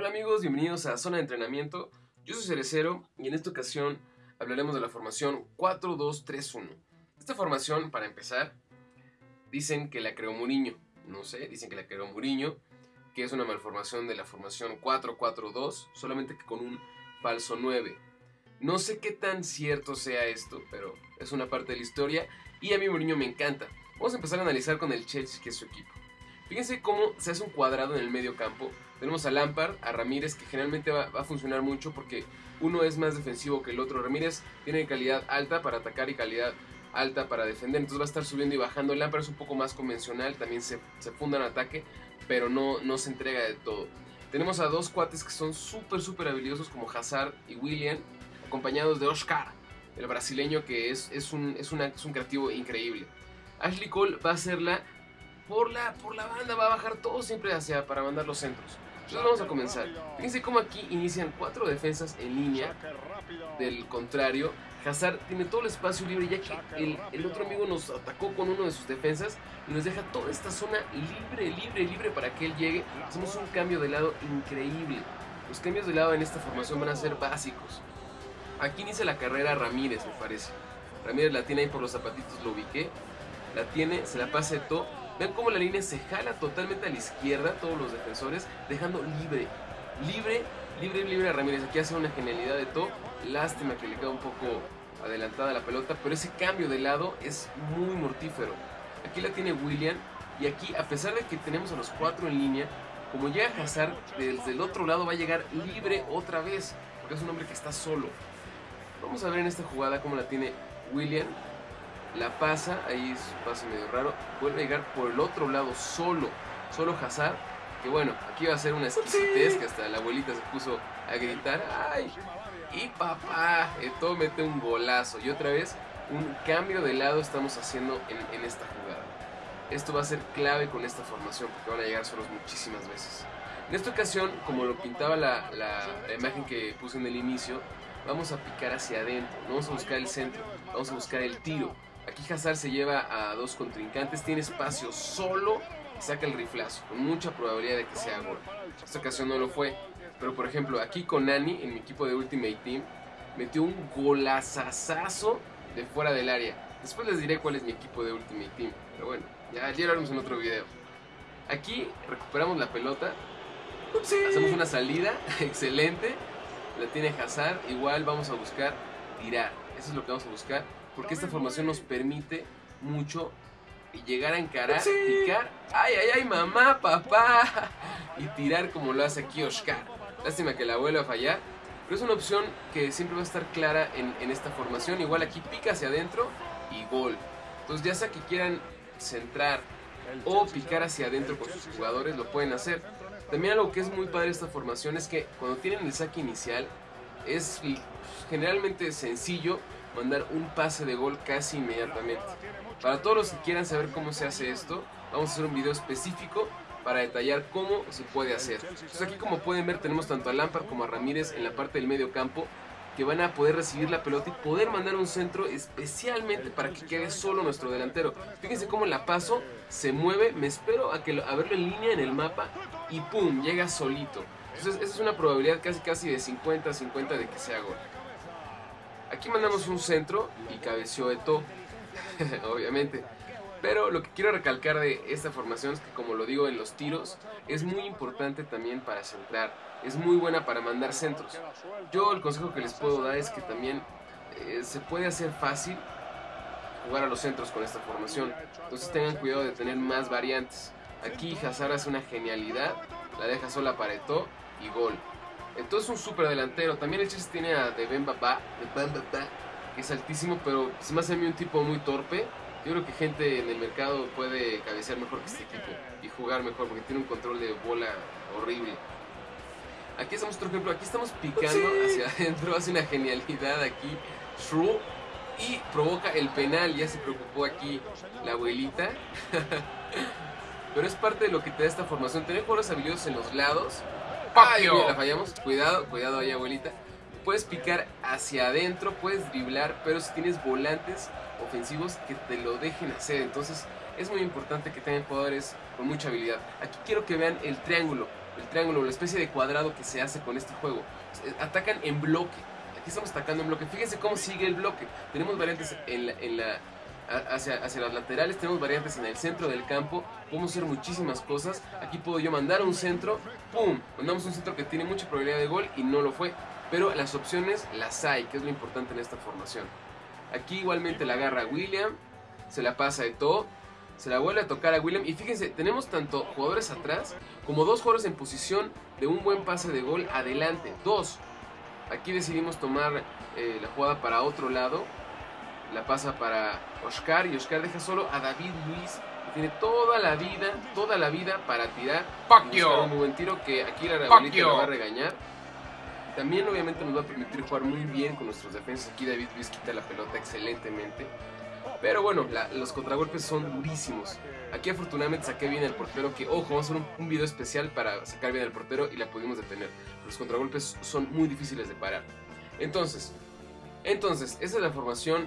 Hola amigos, bienvenidos a Zona de Entrenamiento. Yo soy Cerecero y en esta ocasión hablaremos de la formación 4-2-3-1. Esta formación, para empezar, dicen que la creó Mourinho. No sé, dicen que la creó Mourinho, que es una malformación de la formación 4-4-2, solamente que con un falso 9. No sé qué tan cierto sea esto, pero es una parte de la historia y a mí Mourinho me encanta. Vamos a empezar a analizar con el Chelsea, que es su equipo. Fíjense cómo se hace un cuadrado en el medio campo. Tenemos a Lampard, a Ramírez, que generalmente va, a funcionar mucho porque uno es más defensivo que el otro. Ramírez tiene calidad alta para atacar y calidad alta para defender, entonces va a estar subiendo y bajando. Lampard es un poco más convencional, también se, funda en ataque, pero no, no se entrega de todo. Tenemos a dos cuates que son súper, súper habilidosos como Hazard y William, acompañados de Oscar, el brasileño que es, es, un, es, es un creativo increíble. Ashley Cole va a ser la por la, por la banda, va a bajar todo siempre hacia para mandar los centros. Entonces vamos a comenzar. Fíjense cómo aquí inician cuatro defensas en línea del contrario. Hazard tiene todo el espacio libre ya que el, otro amigo nos atacó con uno de sus defensas y nos deja toda esta zona libre, libre, libre para que él llegue. Hacemos un cambio de lado increíble. Los cambios de lado en esta formación van a ser básicos. Aquí inicia la carrera Ramírez, me parece. Ramírez la tiene ahí por los zapatitos, lo ubiqué. La tiene, se la pasa todo Ven cómo la línea se jala totalmente a la izquierda, todos los defensores, dejando libre, libre, libre, libre a Ramírez. Aquí hace una genialidad de todo. Lástima que le queda un poco adelantada la pelota, pero ese cambio de lado es muy mortífero. Aquí la tiene William y aquí, a pesar de que tenemos a los cuatro en línea, como llega Hazard, desde el otro lado va a llegar libre otra vez, porque es un hombre que está solo. Vamos a ver en esta jugada cómo la tiene William la pasa, ahí es un pase medio raro, vuelve a llegar por el otro lado solo, solo Hazard, que bueno, aquí va a ser una exquisitez que hasta la abuelita se puso a gritar, ¡ay! Y papá, Eto mete un golazo y otra vez un cambio de lado estamos haciendo en, esta jugada. Esto va a ser clave con esta formación porque van a llegar solos muchísimas veces. En esta ocasión, como lo pintaba la, la imagen que puse en el inicio, vamos a picar hacia adentro, no vamos a buscar el centro, vamos a buscar el tiro. Aquí Hazard se lleva a dos contrincantes, tiene espacio solo y saca el riflazo, con mucha probabilidad de que sea gol. Esta ocasión no lo fue, pero por ejemplo aquí con Nani, en mi equipo de Ultimate Team, metió un golazazazo de fuera del área. Después les diré cuál es mi equipo de Ultimate Team, pero bueno, ya, ya lo haremos en otro video. Aquí recuperamos la pelota, hacemos una salida, excelente, la tiene Hazard, igual vamos a buscar tirar, eso es lo que vamos a buscar porque esta formación nos permite mucho llegar a encarar, picar, ay, ay, ay, mamá, papá, y tirar como lo hace aquí Oscar. Lástima que la vuelva a fallar, pero es una opción que siempre va a estar clara en, en esta formación. Igual aquí pica hacia adentro y gol. Entonces ya sea que quieran centrar o picar hacia adentro con sus jugadores, lo pueden hacer. También algo que es muy padre esta formación es que cuando tienen el saque inicial es generalmente sencillo mandar un pase de gol casi inmediatamente. Para todos los que quieran saber cómo se hace esto, vamos a hacer un video específico para detallar cómo se puede hacer. Entonces aquí como pueden ver tenemos tanto a Lampard como a Ramírez en la parte del medio campo que van a poder recibir la pelota y poder mandar un centro especialmente para que quede solo nuestro delantero. Fíjense cómo la paso, se mueve, me espero a, que a verlo en línea en el mapa y ¡pum! llega solito. Entonces esa es una probabilidad casi casi de 50-50 de que sea gol. Aquí mandamos un centro y cabeció Eto, obviamente. Pero lo que quiero recalcar de esta formación es que, como lo digo en los tiros, es muy importante también para centrar. Es muy buena para mandar centros. Yo el consejo que les puedo dar es que también eh, se puede hacer fácil jugar a los centros con esta formación. Entonces tengan cuidado de tener más variantes. Aquí Hazard hace una genialidad, la deja sola para Eto y gol. Entonces un super delantero. También el Chelsea tiene a De Ben que es altísimo, pero se me hace a mí un tipo muy torpe. Yo creo que gente en el mercado puede cabecear mejor que este equipo y jugar mejor porque tiene un control de bola horrible. Aquí estamos otro ejemplo, aquí estamos picando hacia adentro, hace una genialidad aquí Shrew y provoca el penal, ya se preocupó aquí la abuelita. Pero es parte de lo que te da esta formación, tener jugadores habilidosos en los lados Ay, la fallamos. Cuidado, cuidado ahí, abuelita. Puedes picar hacia adentro, puedes driblar, pero si tienes volantes ofensivos que te lo dejen hacer. Entonces es muy importante que tengan jugadores con mucha habilidad. Aquí quiero que vean el triángulo. el triángulo, la especie de cuadrado que se hace con este juego. Atacan en bloque. Aquí estamos atacando en bloque. Fíjense cómo sigue el bloque. Tenemos variantes en la, hacia, hacia las laterales, tenemos variantes en el centro del campo. Podemos hacer muchísimas cosas. Aquí puedo yo mandar un centro. ¡Pum! Mandamos un centro que tiene mucha probabilidad de gol y no lo fue. Pero las opciones las hay, que es lo importante en esta formación. Aquí igualmente la agarra William. Se la pasa de todo se la vuelve a tocar a William. Y fíjense, tenemos tanto jugadores atrás como dos jugadores en posición de un buen pase de gol adelante. Dos. Aquí decidimos tomar eh, la jugada para otro lado. La pasa para Oscar y Oscar deja solo a David Luis. Que tiene toda la vida, toda la vida para tirar. Un muy buen tiro que aquí la abuelita lo va a regañar. También obviamente nos va a permitir jugar muy bien con nuestros defensas. Aquí David Luis quita la pelota excelentemente. Pero bueno, los contragolpes son durísimos. Aquí afortunadamente saqué bien el portero, que ojo, vamos a hacer un, video especial para sacar bien el portero y la pudimos detener. Los contragolpes son muy difíciles de parar. Entonces, entonces, esa es la formación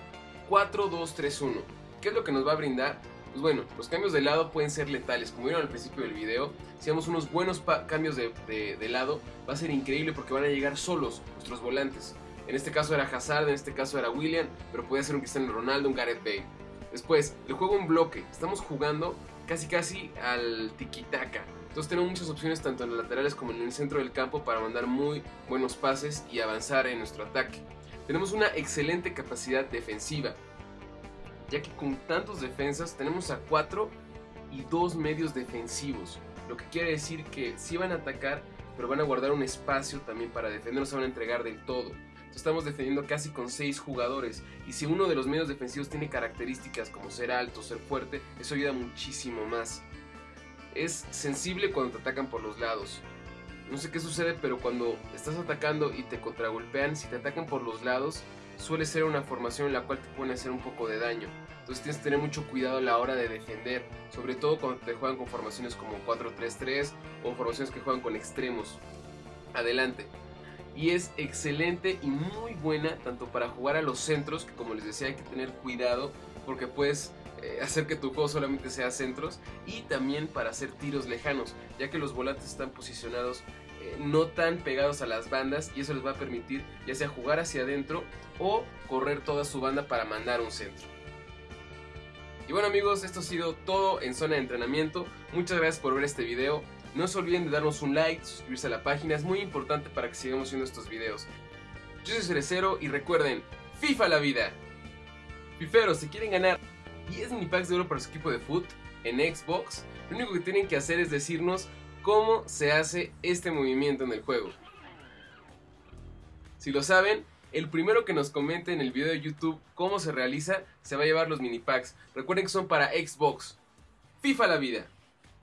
4-2-3-1. ¿Qué es lo que nos va a brindar? Pues bueno, los cambios de lado pueden ser letales. Como vieron al principio del video, si hacemos unos buenos cambios de, de lado, va a ser increíble porque van a llegar solos nuestros volantes. En este caso era Hazard, en este caso era William, pero puede ser un Cristiano Ronaldo, un Gareth Bale. Después, el juego en bloque. Estamos jugando casi casi al tiki-taka. Entonces tenemos muchas opciones tanto en los laterales como en el centro del campo para mandar muy buenos pases y avanzar en nuestro ataque. Tenemos una excelente capacidad defensiva, ya que con tantos defensas tenemos a 4 y 2 medios defensivos, lo que quiere decir que sí van a atacar, pero van a guardar un espacio también para defender, no se van a entregar del todo estamos defendiendo casi con 6 jugadores. Y si uno de los medios defensivos tiene características como ser alto, ser fuerte, eso ayuda muchísimo más. Es sensible cuando te atacan por los lados. No sé qué sucede, pero cuando estás atacando y te contragolpean, si te atacan por los lados, suele ser una formación en la cual te pueden hacer un poco de daño. Entonces tienes que tener mucho cuidado a la hora de defender, sobre todo cuando te juegan con formaciones como 4-3-3 o formaciones que juegan con extremos. Adelante y es excelente y muy buena tanto para jugar a los centros, que como les decía hay que tener cuidado porque puedes eh, hacer que tu juego solamente sea centros, y también para hacer tiros lejanos, ya que los volantes están posicionados eh, no tan pegados a las bandas y eso les va a permitir ya sea jugar hacia adentro o correr toda su banda para mandar un centro. Y bueno amigos, esto ha sido todo en zona de entrenamiento. Muchas gracias por ver este video. No se olviden de darnos un like, suscribirse a la página, es muy importante para que sigamos haciendo estos videos. Yo soy Cerecero y recuerden, FIFA la vida. Fiferos, si quieren ganar 10 mini packs de oro para su equipo de foot en Xbox, lo único que tienen que hacer es decirnos cómo se hace este movimiento en el juego. Si lo saben, el primero que nos comente en el video de YouTube cómo se realiza, se va a llevar los mini packs. Recuerden que son para Xbox. FIFA la vida.